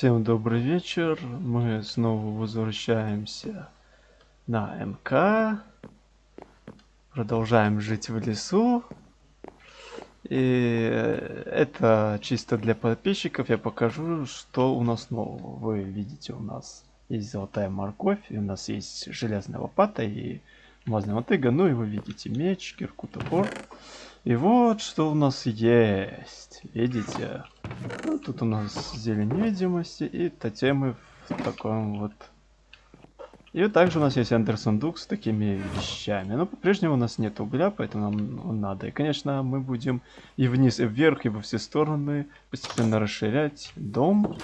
Всем добрый вечер. Мы снова возвращаемся на МК. Продолжаем жить в лесу. И это чисто для подписчиков. Я покажу, что у нас нового. Вы видите, у нас есть золотая морковь, и у нас есть железная лопата и мазная мотыга. Ну и вы видите меч, кирку, топор. И вот что у нас есть. Видите? Ну, тут у нас зелень невидимости и тотемы в таком вот... И также у нас есть эндер сундук с такими вещами. Но по-прежнему у нас нет угля, поэтому нам он надо. И, конечно, мы будем и вниз, и вверх, и во все стороны постепенно расширять дом.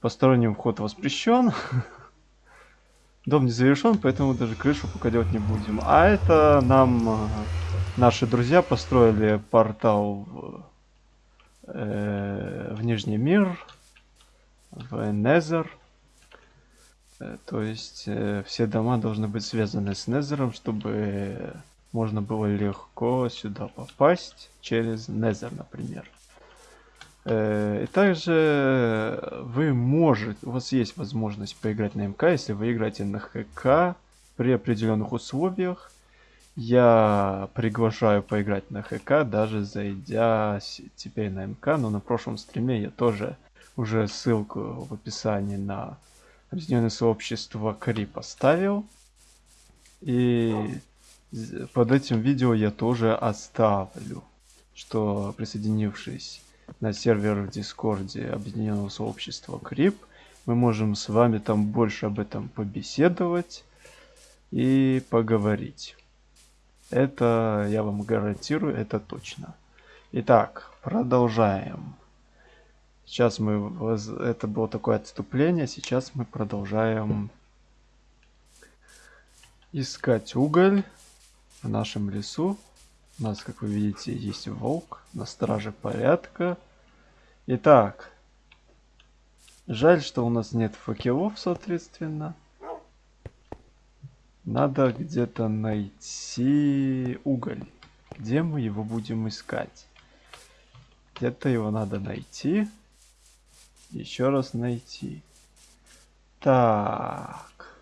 Посторонний вход воспрещен. Дом не завершен, поэтому даже крышу пока делать не будем. А это нам э, наши друзья построили портал в э, в Нижний мир, в Незер. Э, то есть э, все дома должны быть связаны с Незером, чтобы можно было легко сюда попасть через Незер, например. Э, и также вы можете, у вас есть возможность поиграть на МК, если вы играете на ХК при определенных условиях. Я приглашаю поиграть на ХК, даже зайдя теперь на МК, но на прошлом стриме я тоже уже ссылку в описании на объединенное сообщество Кри поставил. И под этим видео я тоже оставлю, что присоединившись на сервер в Дискорде объединенного сообщества Крип, мы можем с вами там больше об этом побеседовать и поговорить. Это я вам гарантирую, это точно. Итак, продолжаем. Сейчас мы... Это было такое отступление. Сейчас мы продолжаем искать уголь в нашем лесу. У нас, как вы видите, есть волк на страже порядка. Итак, жаль, что у нас нет факелов, соответственно. Надо где-то найти уголь. Где мы его будем искать? Где-то его надо найти. Еще раз найти. Так.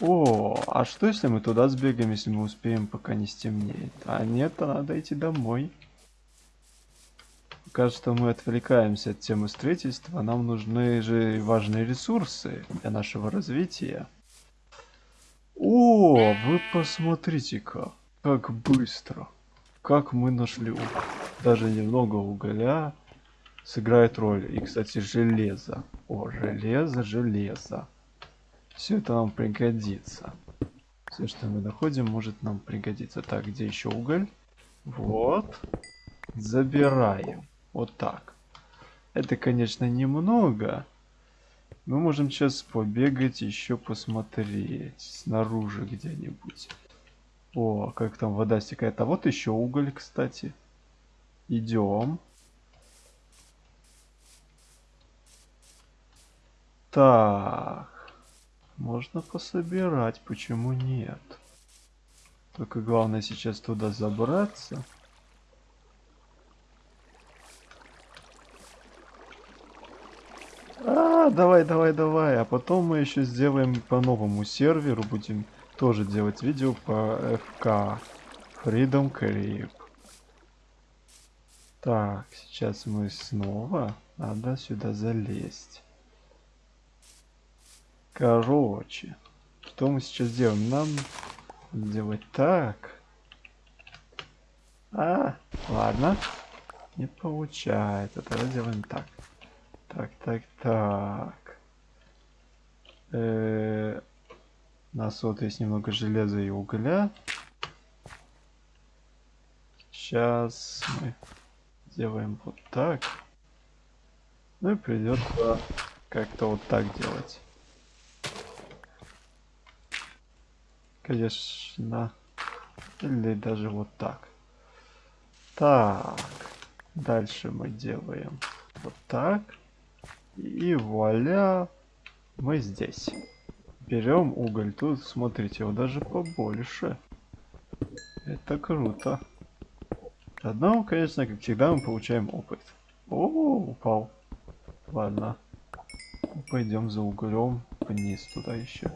О, а что если мы туда сбегаем, если мы успеем, пока не стемнеет? А нет, а надо идти домой. Кажется, мы отвлекаемся от темы строительства. Нам нужны же важные ресурсы для нашего развития. О, вы посмотрите-ка, как быстро. Как мы нашли уголь. Даже немного угля сыграет роль. И, кстати, железо. О, железо, железо. Все это нам пригодится. Все, что мы находим, может нам пригодиться. Так, где еще уголь? Вот. Забираем. Вот так. Это, конечно, немного. Мы можем сейчас побегать, еще посмотреть. Снаружи где-нибудь. О, как там вода стекает. А вот еще уголь, кстати. Идем. Так. Можно пособирать, почему нет? Только главное сейчас туда забраться. Давай, давай, давай. А потом мы еще сделаем по новому серверу. Будем тоже делать видео по FK. Freedom Creep. Так, сейчас мы снова. Надо сюда залезть. Короче. Что мы сейчас делаем? Нам делать так. А, ладно. Не получается. Тогда делаем так. Так, так, так. Э -э у нас вот есть немного железа и угля. Сейчас мы сделаем вот так. Ну и придется как-то вот так делать. Конечно. Или даже вот так. Так. Дальше мы делаем вот так. И вуаля, мы здесь. Берем уголь. Тут, смотрите, его даже побольше. Это круто. Одного, конечно, как всегда, мы получаем опыт. О, упал. Ладно. Пойдем за углем вниз туда еще.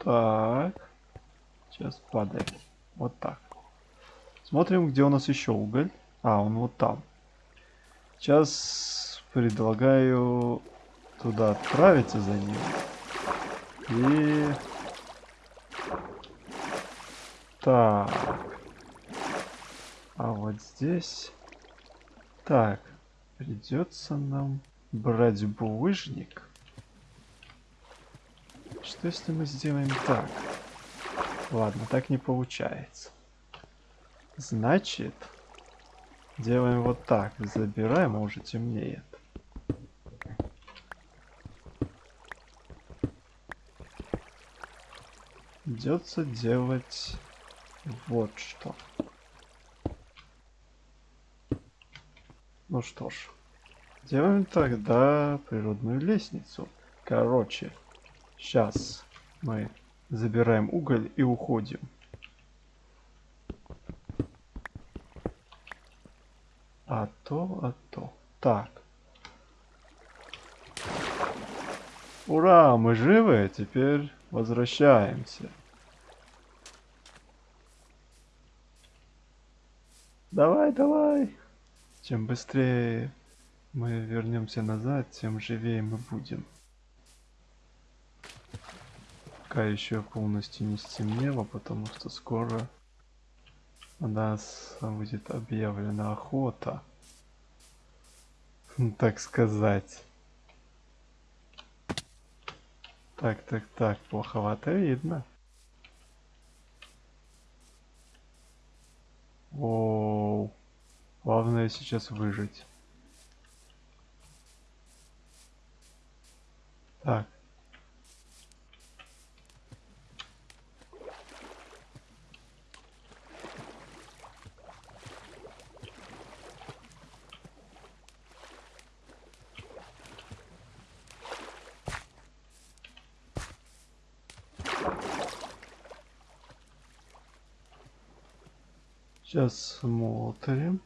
Так. Сейчас падает. Вот так. Смотрим, где у нас еще уголь. А, он вот там. Сейчас предлагаю туда отправиться за ним. И... Так. А вот здесь... Так. Придется нам брать булыжник. Что если мы сделаем так? Ладно, так не получается. Значит, делаем вот так. Забираем, а уже темнеет. Придется делать вот что. Ну что ж, делаем тогда природную лестницу. Короче, сейчас мы забираем уголь и уходим. А то, а то. Так. Ура, мы живы, теперь возвращаемся. Давай, давай. Чем быстрее мы вернемся назад, тем живее мы будем. Пока еще полностью не стемнело, потому что скоро у нас будет объявлена охота. Так сказать. Так, так, так, плоховато видно. Оу. Главное сейчас выжить. Так. Сейчас смотрим.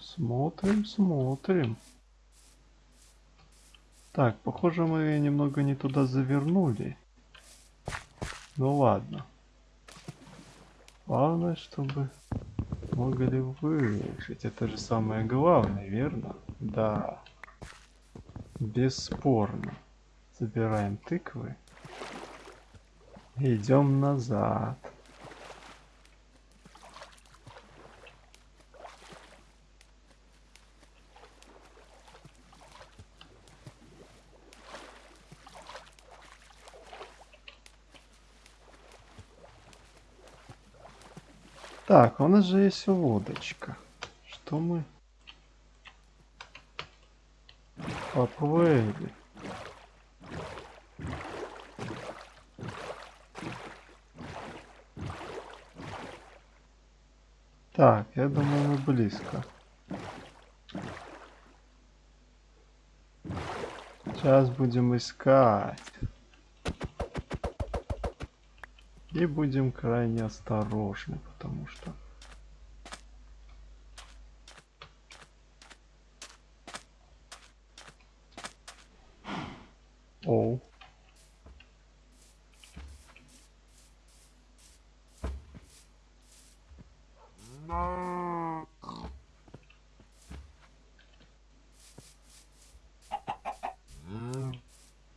Смотрим, смотрим. Так, похоже мы немного не туда завернули. Ну ладно. Главное, чтобы могли выжить. Это же самое главное, верно? Да. Бесспорно. Забираем тыквы. Идем назад. Так, у нас же есть лодочка. Что мы? Поплыли. Так, я думаю, мы близко. Сейчас будем искать. И будем крайне осторожны, потому что... Оу.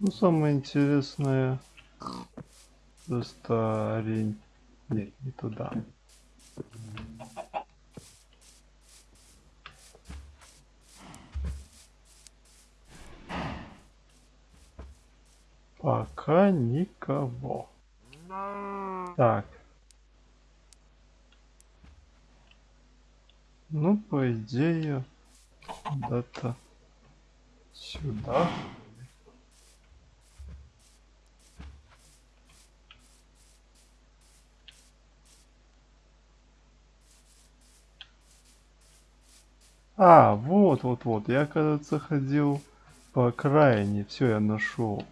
Ну, самое интересное, олень. Нет, не туда. Пока никого. Так. Ну, по идее, куда-то сюда. А, вот, вот, вот. Я, кажется, ходил по окраине. Все, я нашел.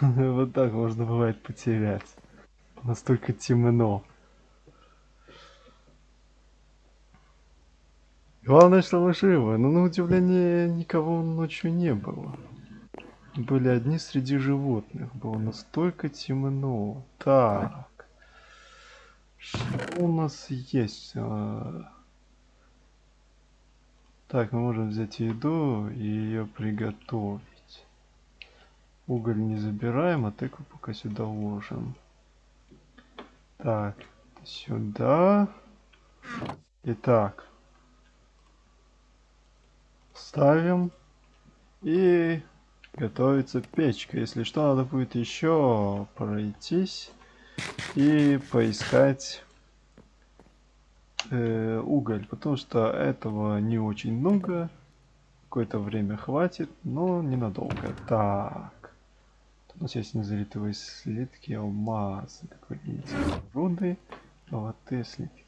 Вот так можно бывает потерять. Настолько темно. Главное, что мы живы, но на удивление никого ночью не было. Были одни среди животных. Было настолько темно. Так. Что у нас есть? А, Так, мы можем взять еду и ее приготовить. Уголь не забираем, а тыкву пока сюда ложим. Так, сюда. Итак. Ставим. И готовится печка. Если что, надо будет еще пройтись и поискать э, уголь, потому что этого не очень много. Какое-то время хватит, но ненадолго. Так. У нас есть незалитые слитки, алмазы, как вы видите, руды, золотые слитки.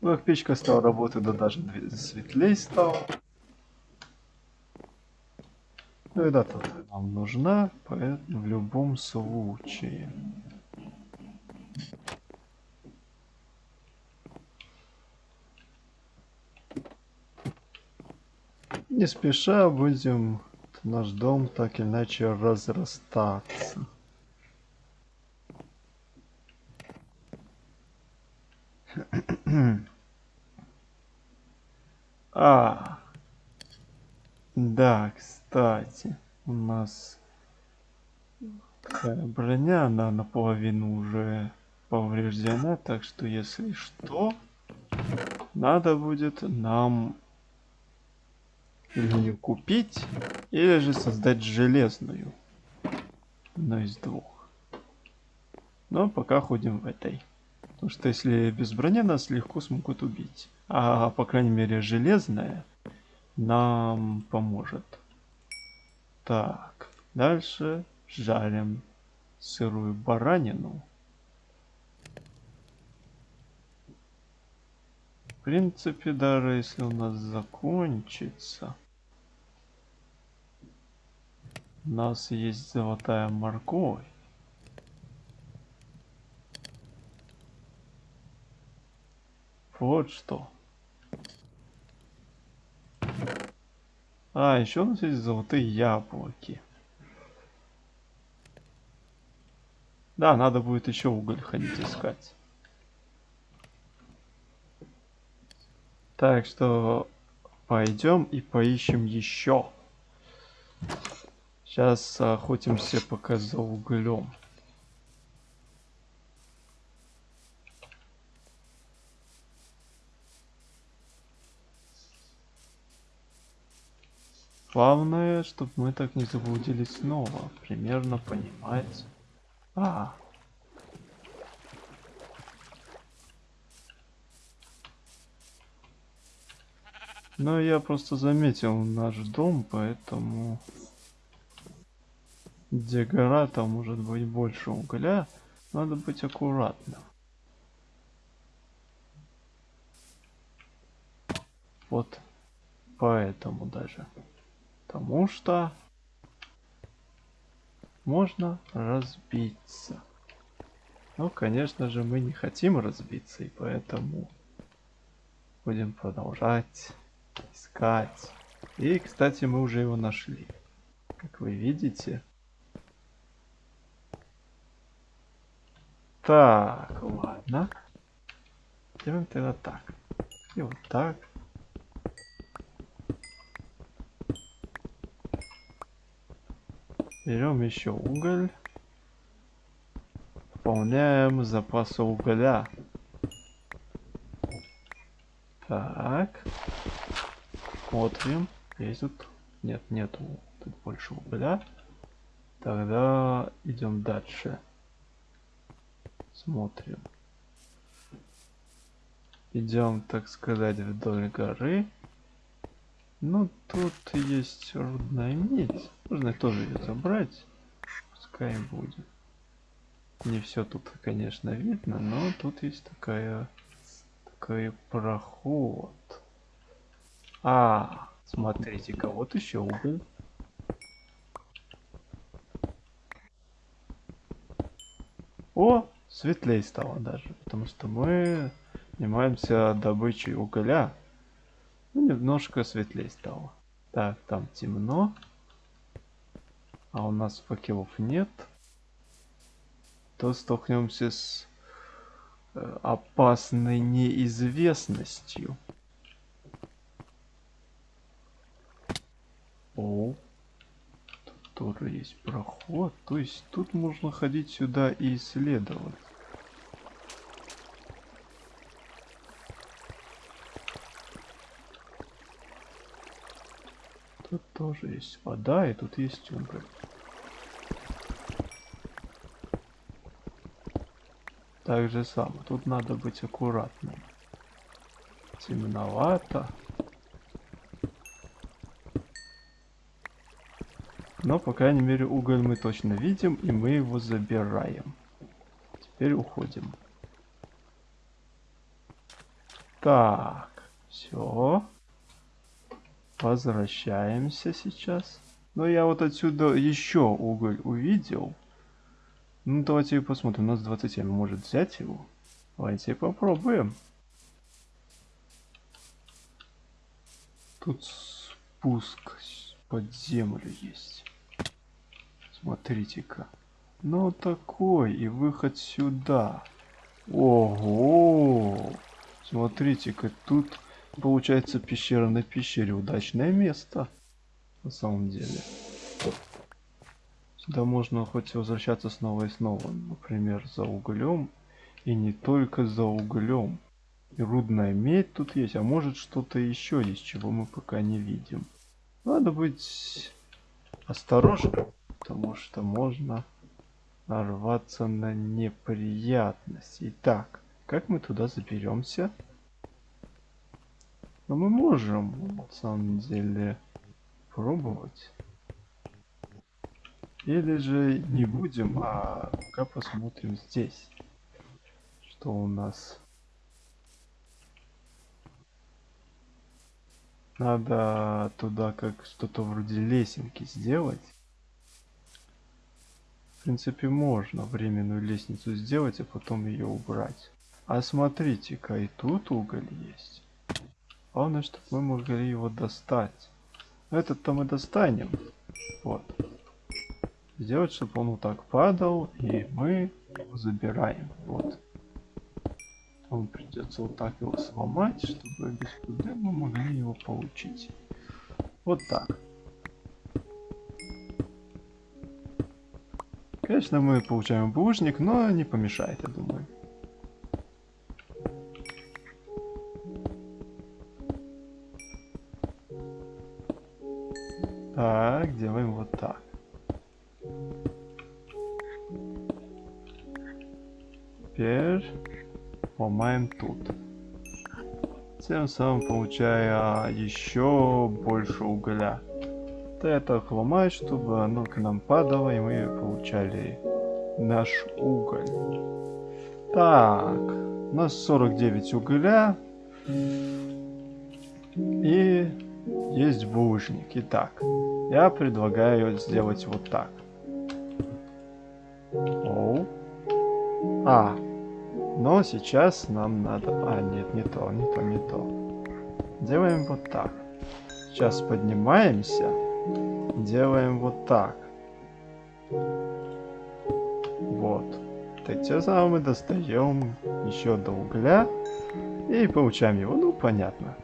Ну, как печка стала работать, да даже светлее стало. Ну и да, тут нам нужна, поэтому в любом случае. Не спеша будем наш дом так или иначе разрастаться. а, да, кстати, у нас броня, она наполовину уже повреждена, так что если что, надо будет нам ее купить, или же создать железную. Одно из двух. Но пока ходим в этой. Потому что если без брони нас легко смогут убить. А по крайней мере железная нам поможет. Так, дальше жарим сырую баранину. В принципе, даже если у нас закончится, у нас есть золотая морковь. Вот что. А, еще у нас есть золотые яблоки. Да, надо будет еще уголь ходить искать. Так что пойдем и поищем еще. Сейчас охотимся пока за углем. Главное, чтобы мы так не заблудились снова. Примерно понимать. А, Ну, я просто заметил наш дом, поэтому... Где гора, там может быть больше угля. Надо быть аккуратным. Вот поэтому даже. Потому что можно разбиться. Но, конечно же, мы не хотим разбиться, и поэтому будем продолжать искать. И, кстати, мы уже его нашли. Как вы видите, Так, ладно. Делаем тогда так. И вот так. Берем еще уголь. Пополняем запасы угля. Так. Смотрим. Есть тут? Нет, нету. Тут больше угля. Тогда идем дальше. Смотрим. Идем, так сказать, вдоль горы. Ну, тут есть рудная медь. Можно тоже ее забрать. Пускай будет. Не все тут, конечно, видно, но тут есть такая такой проход. А, смотрите-ка, вот еще уголь. О, светлее стало даже, потому что мы занимаемся добычей угля. Ну, немножко светлее стало. Так, там темно. А у нас факелов нет. То столкнемся с э, опасной неизвестностью. О, тут тоже есть проход. То есть тут можно ходить сюда и исследовать. Тут тоже есть вода, и тут есть уголь. Так же самое. Тут надо быть аккуратным. Темновато. Но, по крайней мере, уголь мы точно видим, и мы его забираем. Теперь уходим. Так, все. Возвращаемся сейчас. Но я вот отсюда еще уголь увидел. Ну, давайте посмотрим. У нас 27. Может взять его? Давайте попробуем. Тут спуск под землю есть. Смотрите-ка. Ну, такой. И выход сюда. Ого! Смотрите-ка, тут Получается пещера на пещере. Удачное место. На самом деле. Сюда можно хоть возвращаться снова и снова. Например, за углем. И не только за углем. И рудная медь тут есть. А может что-то еще есть, чего мы пока не видим. Надо быть осторожным. Потому что можно нарваться на неприятности. Итак, как мы туда заберемся? Но мы можем, на самом деле, пробовать. Или же не будем, а пока посмотрим здесь. Что у нас. Надо туда как что-то вроде лесенки сделать. В принципе, можно временную лестницу сделать, а потом ее убрать. А смотрите-ка, и тут уголь есть. Главное, чтобы мы могли его достать. Этот-то мы достанем. Вот. Сделать, чтобы он вот так падал, и мы его забираем. Вот. Он придется вот так его сломать, чтобы без проблем мы могли его получить. Вот так. Конечно, мы получаем булыжник, но не помешает, я думаю. Самым получая еще больше угля. Это ломаешь, чтобы оно к нам падало, и мы получали наш уголь. Так, у нас 49 угля. И есть булыжник. Итак, я предлагаю сделать вот так. Оу. А. Но сейчас нам надо... А, нет, не то, не то, не то. Делаем вот так. Сейчас поднимаемся. Делаем вот так. Вот. Тем самым мы достаем еще до угля и получаем его. Ну, понятно.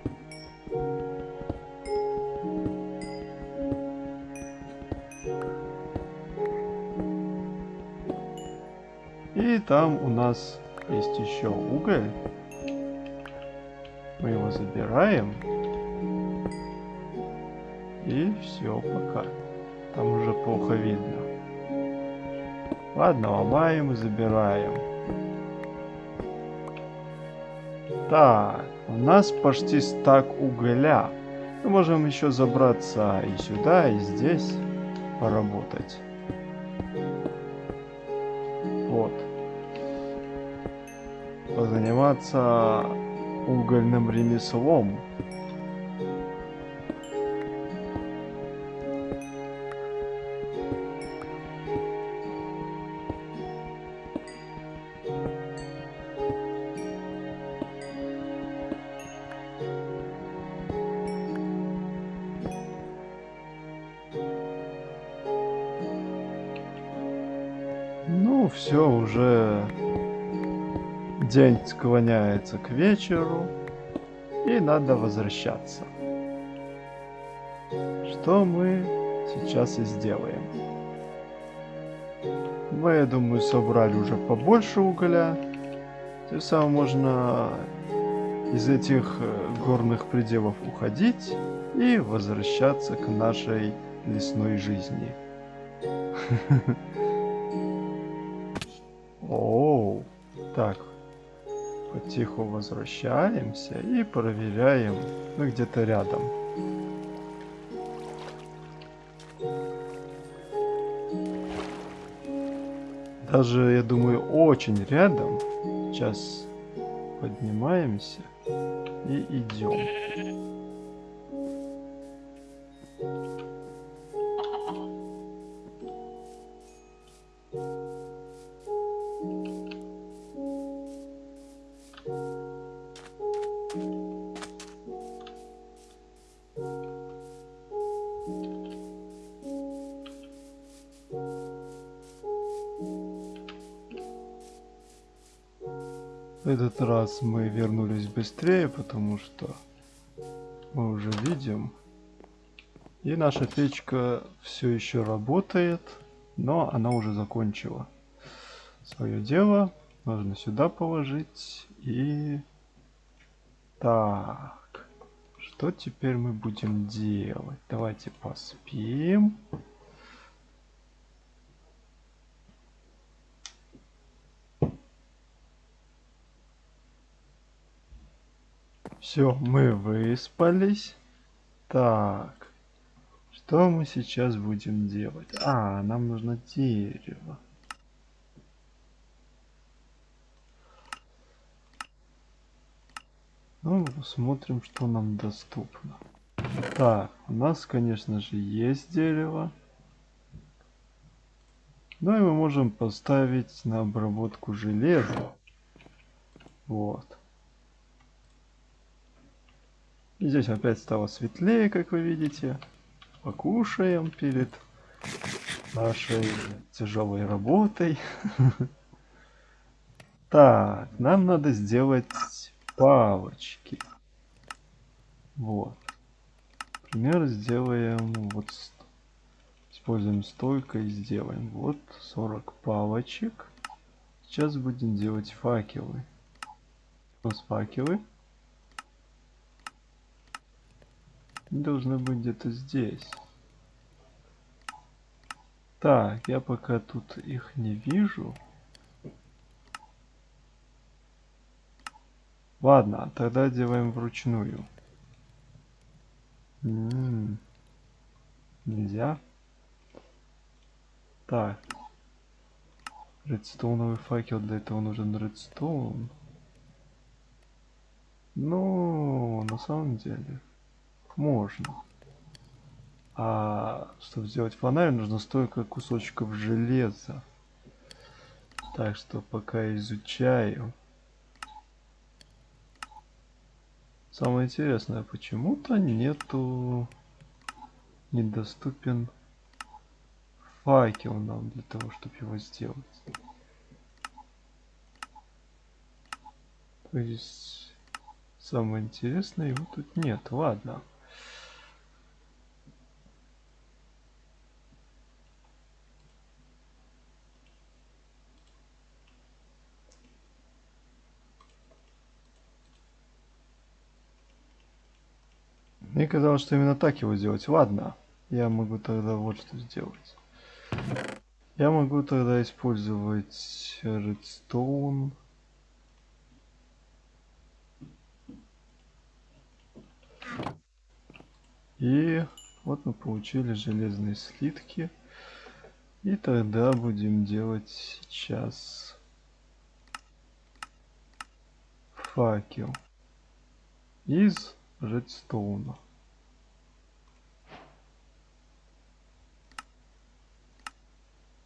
И там у нас есть еще уголь. Его забираем. И все, пока. Там уже плохо видно. Ладно, ломаем и забираем. Так, у нас почти стак угля. Мы можем еще забраться и сюда, и здесь поработать. Вот позаниматься угольным ремеслом. День склоняется к вечеру, и надо возвращаться. Что мы сейчас и сделаем. Мы, я думаю, собрали уже побольше угля. Тем самым можно из этих э, горных пределов уходить и возвращаться к нашей лесной жизни. Оу, так, потиху возвращаемся и проверяем, ну где-то рядом. Даже, я думаю, очень рядом. Сейчас поднимаемся и идем. Этот раз мы вернулись быстрее, потому что мы уже видим. И наша печка все еще работает, но она уже закончила свое дело. Нужно сюда положить и... Так, что теперь мы будем делать? Давайте поспим. Все, мы выспались. Так. Что мы сейчас будем делать? А, нам нужно дерево. Ну, смотрим, что нам доступно. Так, у нас, конечно же, есть дерево. Ну и мы можем поставить на обработку железа. Вот. Здесь опять стало светлее, как вы видите. Покушаем перед нашей тяжелой работой. Так, нам надо сделать палочки. Вот. Например, сделаем вот используем стойко и сделаем вот 40 палочек. Сейчас будем делать факелы. У нас факелы. Должны быть где-то здесь. Так, я пока тут их не вижу. Ладно, тогда делаем вручную. М -м -м. Нельзя. Так. Редстоуновый факел, для этого нужен редстоун. Ну, на самом деле можно. А чтобы сделать фонарь, нужно столько кусочков железа. Так что пока изучаю. Самое интересное, почему-то нету недоступен факел нам для того, чтобы его сделать. То есть самое интересное его тут нет. Ладно. Мне казалось, что именно так его сделать. Ладно, я могу тогда вот что сделать. Я могу тогда использовать redstone. И вот мы получили железные слитки. И тогда будем делать сейчас факел из редстоуна.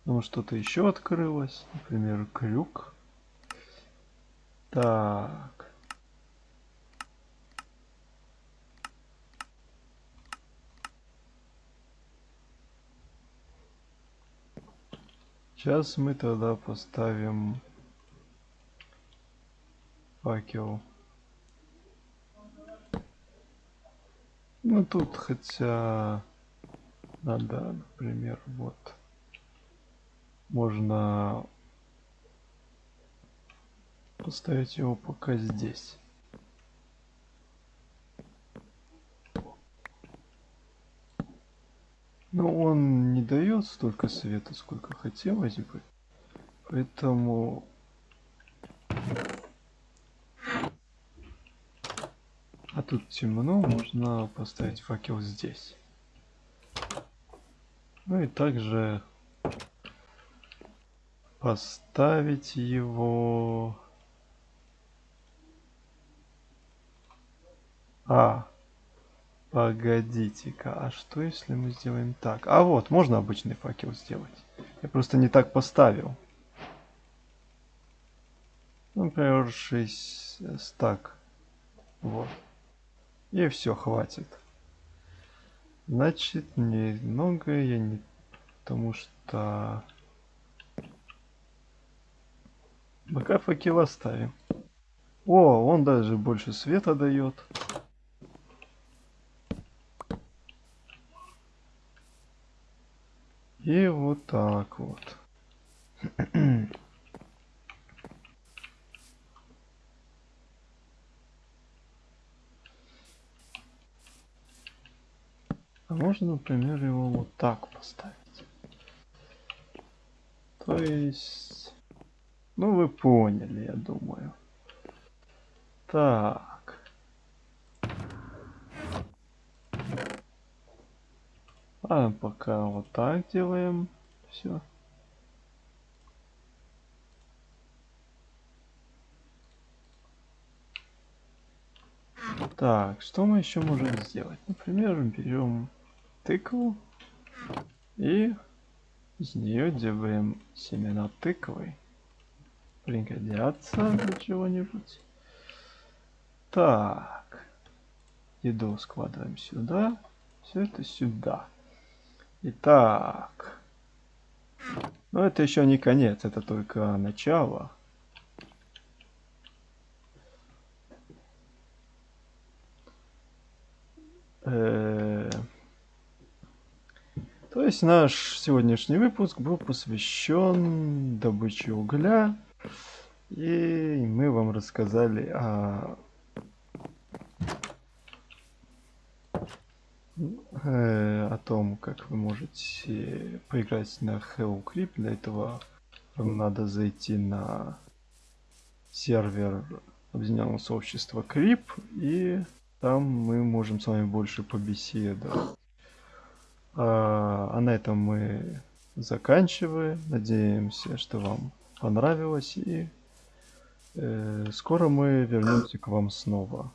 Ну, что-то еще открылось. Например, крюк. Так. Сейчас мы тогда поставим факел. Ну тут хотя надо, например, вот можно поставить его пока здесь. Но он не дает столько света, сколько хотелось бы. Поэтому... А тут темно, можно поставить факел здесь. Ну и также поставить его... А, Погодите-ка, а что если мы сделаем так? А вот, можно обычный факел сделать. Я просто не так поставил. Например, 6 стак. Вот. И все, хватит. Значит, немного я не... Потому что... Пока факел оставим. О, он даже больше света дает. И вот так вот. А можно, например, его вот так поставить. То есть... Ну, вы поняли, я думаю. Так. А пока вот так делаем. Все. Так, что мы еще можем сделать? Например, берем тыкву и из нее делаем семена тыквы. Пригодятся для чего-нибудь. Так. Еду складываем сюда. Все это сюда. Итак. Но это еще не конец, это только начало. Э -э то есть наш сегодняшний выпуск был посвящен добыче угля. И мы вам рассказали о э, о том, как вы можете поиграть на Hello Creep. Для этого вам надо зайти на сервер объединенного сообщества Creep, и там мы можем с вами больше побеседовать. А, а на этом мы заканчиваем. Надеемся, что вам понравилось, и э, скоро мы вернемся к вам снова.